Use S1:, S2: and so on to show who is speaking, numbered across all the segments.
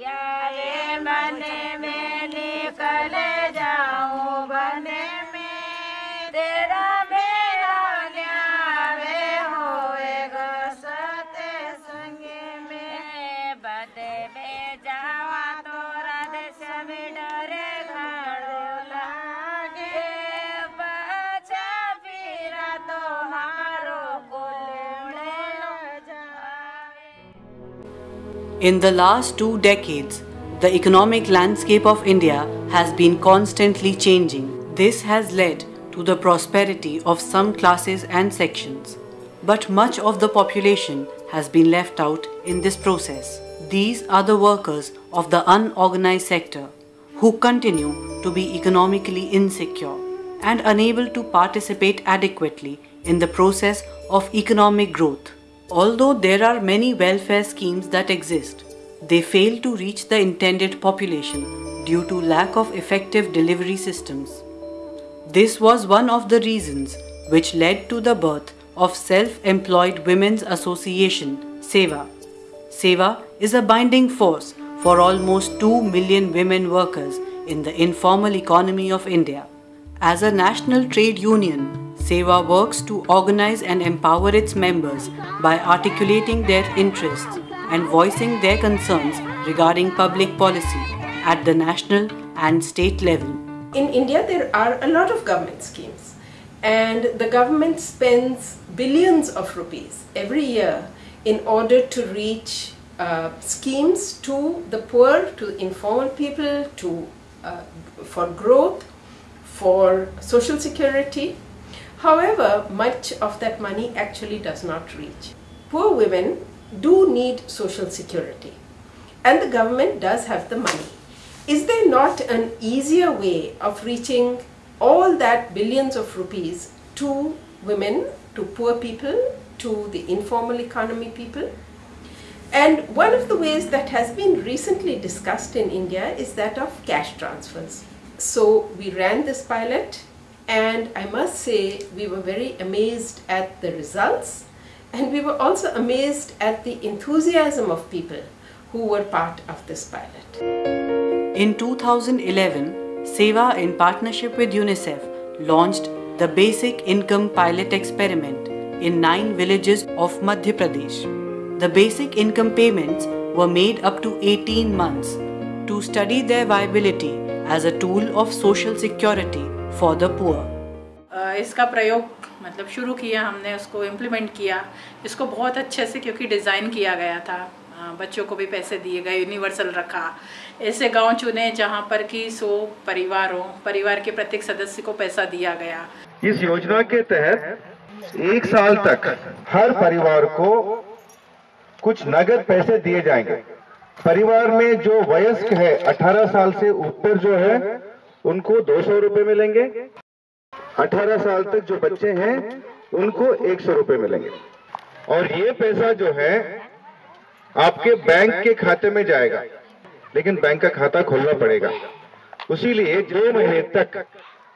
S1: Yeah.
S2: In the last two decades, the economic landscape of India has been constantly changing. This has led to the prosperity of some classes and sections. But much of the population has been left out in this process. These are the workers of the unorganized sector who continue to be economically insecure and unable to participate adequately in the process of economic growth. Although there are many welfare schemes that exist, they fail to reach the intended population due to lack of effective delivery systems. This was one of the reasons which led to the birth of Self-Employed Women's Association, SEVA. SEVA is a binding force for almost 2 million women workers in the informal economy of India. As a national trade union, SEVA works to organize and empower its members by articulating their interests and voicing their concerns regarding public policy at the national and state level.
S3: In India, there are a lot of government schemes, and the government spends billions of rupees every year in order to reach uh, schemes to the poor, to informal people, to uh, for growth, for social security. However, much of that money actually does not reach. Poor women do need social security, and the government does have the money. Is there not an easier way of reaching all that billions of rupees to women, to poor people, to the informal economy people? And one of the ways that has been recently discussed in India is that of cash transfers. So we ran this pilot, and I must say we were very amazed at the results, and we were also amazed at the enthusiasm of people who were part of this pilot.
S2: In 2011, SEVA, in partnership with UNICEF, launched the Basic Income Pilot Experiment in nine villages of Madhya Pradesh. The basic income payments were made up to 18 months to study their viability as a tool of social security for the poor.
S4: अ, इसका प्रयोग मतलब शुरू किया हमने उसको implement किया। इसको बहुत अच्छे से क्योंकि डिज़ाइन किया गया था। बच्चों को भी पैसे दिए गए यूनिवर्सल रखा। ऐसे गाँव चुने जहाँ पर कि सो परिवार हो परिवार के प्रत्येक सदस्य को पैसा दिया गया।
S5: इस योजना के तहत एक साल तक हर परिवार को कुछ नगद पैसे दिए जाएँगे। परिवार में जो वयस्क है 18 साल से ऊपर जो है उनको दो सौ मिलेंगे। 18 साल तक जो बच्चे हैं, उनको एक सौ रुपए मिलेंगे। और ये पैसा जो है, आपके बैंक के खाते में जाएगा। लेकिन बैंक का खाता खोलना पड़ेगा। उसीलिए दो महीने तक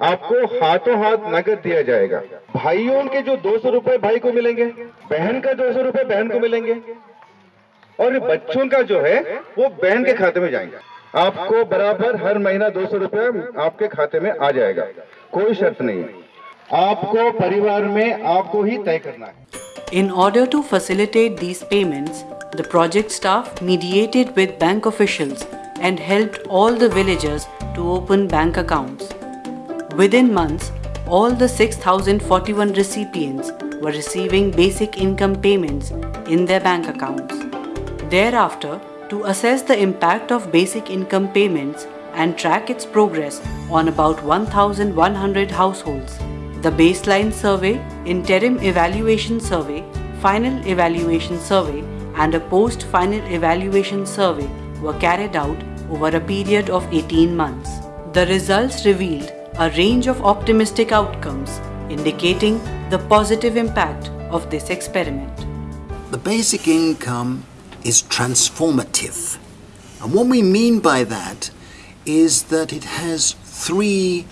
S5: आपको हाथों हाथ नगद दिया जाएगा। भाइयों के जो दो सौ रुपए भाई को मिलेंगे, बहन का दो सौ रुपए बहन को मिलेंगे। और बच्चों का जो है, वो बहन के खाते में जाएँगे। आपको बराबर हर महीना दो सौ आपके खाते में आ जाएगा कोई शर्त नहीं है आपको परिवार में आपको ही तय करना है
S2: In order to facilitate these payments, the project staff mediated with bank officials and helped all the villagers to open bank accounts. Within months, all the 6,041 recipients were receiving basic income payments in their bank accounts. Thereafter, to assess the impact of basic income payments and track its progress on about 1,100 households, the baseline survey, interim evaluation survey, final evaluation survey, and a post final evaluation survey were carried out over a period of 18 months. The results revealed a range of optimistic outcomes, indicating the positive impact of this experiment.
S6: The basic income is transformative. And what we mean by that is that it has three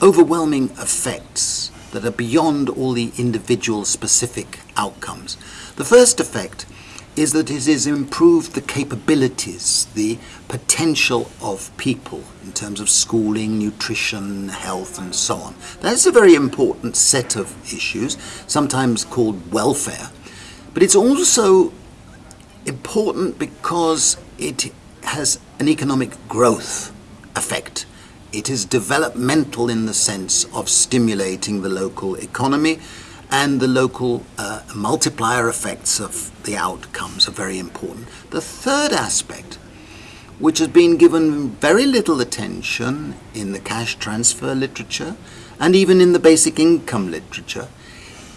S6: overwhelming effects that are beyond all the individual specific outcomes. The first effect is that it has improved the capabilities, the potential of people in terms of schooling, nutrition, health, and so on. That's a very important set of issues, sometimes called welfare. But it's also important because it has an economic growth effect. It is developmental in the sense of stimulating the local economy and the local uh, multiplier effects of the outcomes are very important. The third aspect, which has been given very little attention in the cash transfer literature and even in the basic income literature,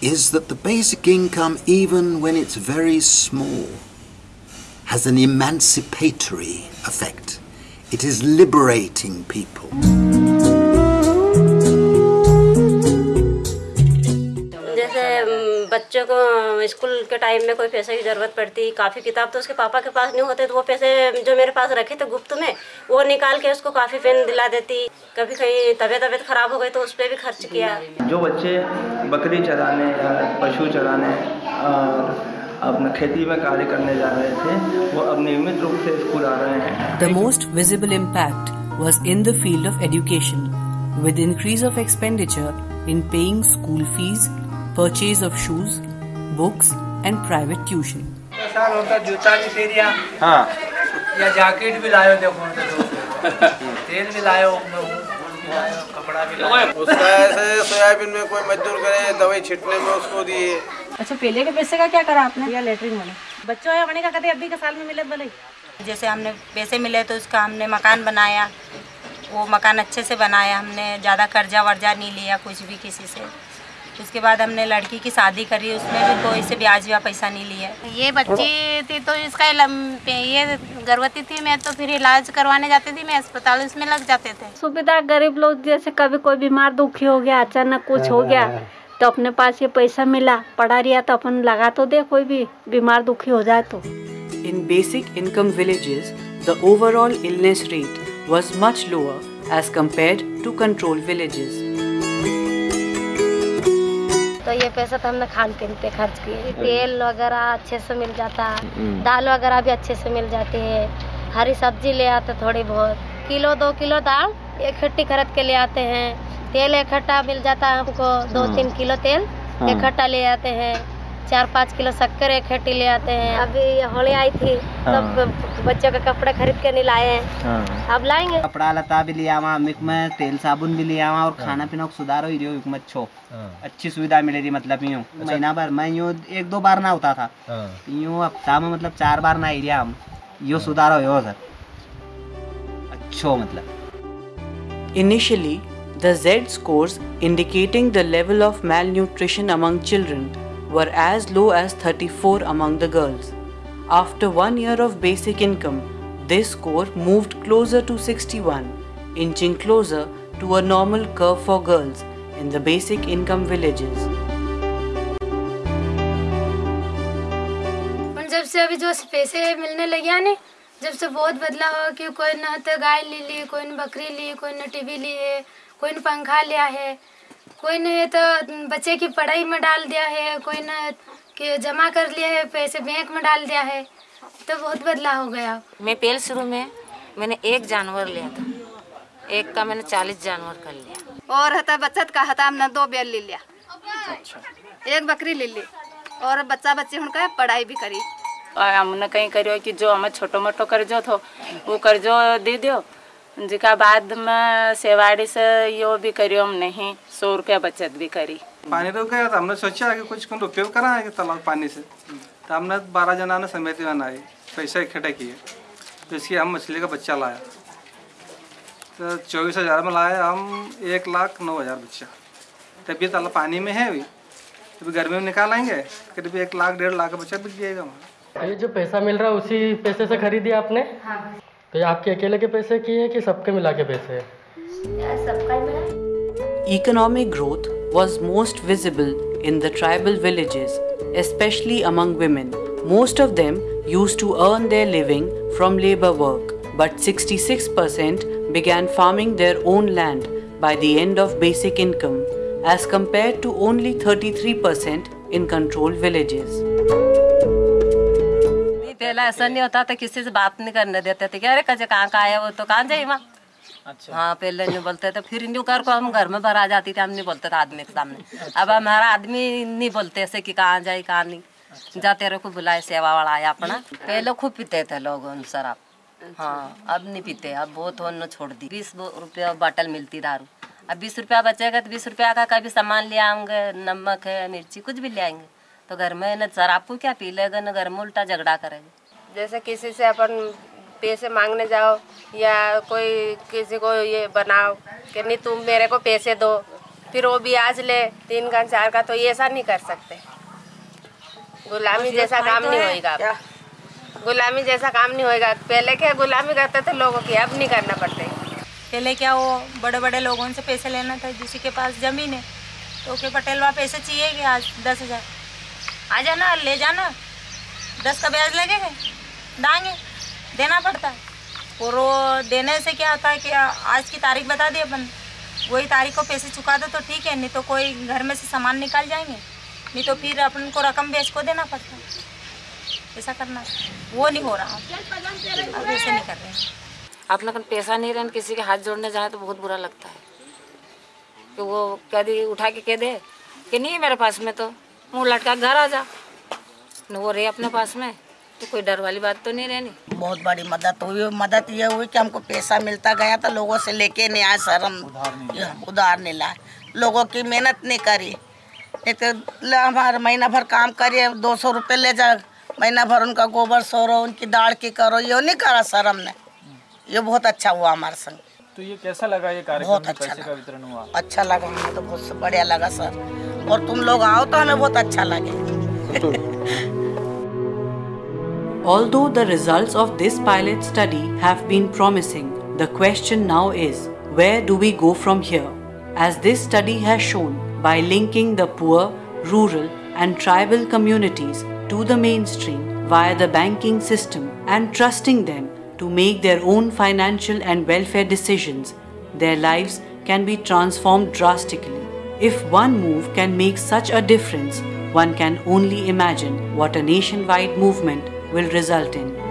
S6: is that the basic income, even when it's very small, has an emancipatory effect. It is liberating people.
S7: बच्चों को school के time में कोई पैसे की ज़रूरत पड़ती काफ़ी किताब तो उसके पापा के पास नहीं होते तो वो पैसे जो मेरे पास रखे थे गुप्त में वो निकाल के उसको काफ़ी पेन दिला देती कभी कहीं तबीयत तबीयत ख़राब हो गई तो उस पर भी खर्च किया
S8: जो बच्चे बकरी चराने या पशु चराने और अपने खेती में कार्य करने जा रहे थे वो अब नियमित रूप से स्कूल आ रहे हैं।
S2: The most visible impact was in the field of education with increase of expenditure in paying school fees purchase of shoes books and private tuition
S9: होता जूता भी फेरिया
S5: हाँ।
S9: या जैकेट भी लायो देखो तो। तेल भी लाए कपड़ा भी लायो।
S10: उसका ऐसे सोयाबीन में कोई मजदूर करे दवाई छिटने में उसको दिए।
S7: अच्छा पहले के पैसे का क्या करा आपने? या लेटरिन वाला। बच्चों या होने का कभी? अभी के साल में मिले बोले
S1: जैसे हमने पैसे मिले तो उसका हमने मकान बनाया। वो मकान अच्छे से बनाया। हमने ज़्यादा कर्जा वर्जा नहीं लिया कुछ भी किसी से। उसके बाद हमने लड़की की शादी करी। उसमें भी कोई से ब्याज या पैसा नहीं लिया।
S11: ये बच्ची थी तो इसका ये गर्भवती थी मैं तो फिर इलाज करवाने जाती थी मैं अस्पताल उसमें लग जाते थे।
S7: सुविधा गरीब लोग जैसे कभी कोई बीमार दुखी हो गया अचानक कुछ हो गया तो अपने पास ये पैसा मिला पड़ा रिया तो अपन लगा तो दे कोई भी बीमार दुखी हो जाए तो।
S2: In basic income villages, the overall illness rate was much lower as compared to control villages.
S11: तो ये पैसा तो हमने खान पीन पे खर्च किए। तेल वगैरह अच्छे से मिल जाता दाल वगैरह भी अच्छे से मिल जाती है। हरी सब्ज़ी ले आते थोड़ी बहुत। किलो दो किलो दाल एक खट्टी खरीद के ले आते हैं। तेल इकट्ठा मिल जाता है हमको दो तीन किलो तेल इकट्ठा ले आते हैं। चार पाँच किलो शक्कर इकट्ठी ले आते हैं। अभी होली आई थी तब बच्चों के कपड़े खरीद के नहीं लाए हैं। अब लाएँगे।
S9: कपड़ा लता भी लिया वहाँ मिक में तेल साबुन भी लिया वहाँ और खाना पीना को सुधारो ही रही मिक छो अच्छी। सुविधा मिले रही मतलब यूँ। महीना भर मैं यूँ एक दो बार ना होता था। यूँ हफ़्ता में मतलब चार बार ना ही हम। यो सुधारो यो सर। अच्छो मतलब।
S2: Initially, the Z scores indicating the level of malnutrition among children were as low as 34 among the girls. After one year of basic income, this score moved closer to 61, inching closer to a normal curve for girls in the basic income villages.
S11: और जब से अभी जो पैसे मिलने लगे हैं ना जब से बहुत बदलाव हो कि कोई न तो गाय ले ली कोई न बकरी ली कोई न टीवी ली है कोई न पंखा लिया है कोई ने तो बच्चे की पढ़ाई में डाल दिया है कोई न कि जमा कर लिया है पैसे बैंक में डाल दिया है तो बहुत बदलाव हो गया।
S1: मैं पहले शुरू में मैंने एक जानवर लिया था। एक का मैंने चालीस जानवर कर लिया
S11: और हता बचत का हता हमने दो बैल ले लिया। एक बकरी ले ली और बच्चा बच्ची उनका पढ़ाई भी करी।
S4: और हमने कहीं करियो कि जो हमें छोटो मोटो कर्जो थो वो कर्जो दे दियो। जिका बाद में सेवाड़ी से यो भी करियो हम नहीं। सौ रुपया बचत भी करी।
S8: पानी तो गया था हमने सोचा कि कुछ कुछ उपयोग करा है तालाब पानी से। तो हमने बारह जना ने समिति बनाई पैसे इकट्ठे किए। तो इसकी हम मछली का बच्चा लाया। तो चौबीस हज़ार में लाए हम एक लाख नौ हज़ार बच्चा। तब ये तालाब पानी में है अभी अभी गर्मी में निकाल आएँगे करीब एक लाख डेढ़ लाख का बच्चा बिक जाएगा हमारा।
S9: ये जो पैसा मिल रहा है उसी पैसे से खरीदी आपने? तो ये आपके अकेले के पैसे की है कि सबके मिला के पैसे है
S11: सबका ही मिला
S2: Economic growth was most visible in the tribal villages, especially among women. Most of them used to earn their living from labor work, but 66% began farming their own land by the end of basic income, as compared to only 33% in controlled villages.
S12: पहले ऐसा नहीं होता था किसी से बात नहीं करने देते थे कि अरे कजे कहाँ का आया वो तो कहाँ जाए वहाँ?
S13: अच्छा।
S12: हाँ पहले नहीं बोलते थे फिर न्यू कर को हम घर में भरा जाती थी हम नहीं बोलते थे आदमी के सामने। अब हमारा आदमी नहीं बोलते ऐसे कि कहाँ जाए कहाँ नहीं। जाते रहो को बुलाए सेवा वाला आया अपना। पहले खूब पीते थे लोग शराब हाँ अब नहीं पीते अब बहुत होने छोड़ दी। बीस रुपया बॉटल मिलती दारू। अब बीस रुपया बचेगा तो बीस रुपया का कभी सामान ले आऊँगे नमक है मिर्ची कुछ भी ले आएँगे। तो घर में न शराब को क्या पी लेगा न घर में उल्टा झगड़ा करेगा।
S14: जैसे किसी से अपन पैसे मांगने जाओ या कोई किसी को ये बनाओ कि नहीं तुम मेरे को पैसे दो फिर वो भी आज ले तीन का चार का तो ये ऐसा नहीं कर सकते। गुलामी जैसा काम नहीं होएगा गुलामी जैसा काम नहीं होएगा। पहले क्या गुलामी करते थे लोगों की अब नहीं करना पड़ते।
S1: पहले क्या वो बड़े बड़े लोगों से पैसे लेना था जिसी के पास ज़मीन है। तो के पटेल वहाँ पैसे चाहिए कि आज दस हज़ार। आ जाना ले जाना। दस का ब्याज लगेगा? दाएँगे देना पड़ता है। और वो देने से क्या होता है कि आज की तारीख बता दी अपन। वही तारीख को पैसे चुका दो तो ठीक है, नहीं तो कोई घर में से सामान निकाल जाएँगे। नहीं तो फिर अपन को रकम बेच को देना पड़ता है। ऐसा करना वो नहीं हो रहा। अब ऐसे नहीं कर रहे
S15: अपना कन पैसा नहीं रहने, किसी के हाथ जोड़ने जाए तो बहुत बुरा लगता है। कि वो कह दी, उठा के कह दे कि नहीं मेरे पास में तो। मुँह लटका घर आ जा। वो रहे अपने पास में। तो कोई डर वाली बात तो नहीं रहनी?
S16: बहुत बड़ी मदद हुई मदद ये हुई कि हमको पैसा मिलता गया तो लोगों से लेके नहीं आए सर हम उधार नहीं लाए। लोगों की मेहनत नहीं करी। नहीं तो हमारे महीना भर काम करिए दो सौ रुपये ले जा महीना भर उनका गोबर सोरो उनकी दाढ़ की करो ये नहीं करा सर हमने। ये बहुत अच्छा हुआ हमारे संग।
S13: तो ये कैसा लगा ये कार्यक्रम?
S16: बहुत अच्छा
S13: पैसे का वितरण हुआ।
S16: अच्छा लगा हमें तो बहुत बढ़िया लगा सर। और तुम लोग आओ तो हमें बहुत अच्छा लगे।
S2: Although the results of this pilot study have been promising, the question now is where do we go from here? As this study has shown, by linking the poor, rural, and tribal communities to the mainstream via the banking system and trusting them to make their own financial and welfare decisions, their lives can be transformed drastically. If one move can make such a difference, one can only imagine what a nationwide movement will result in.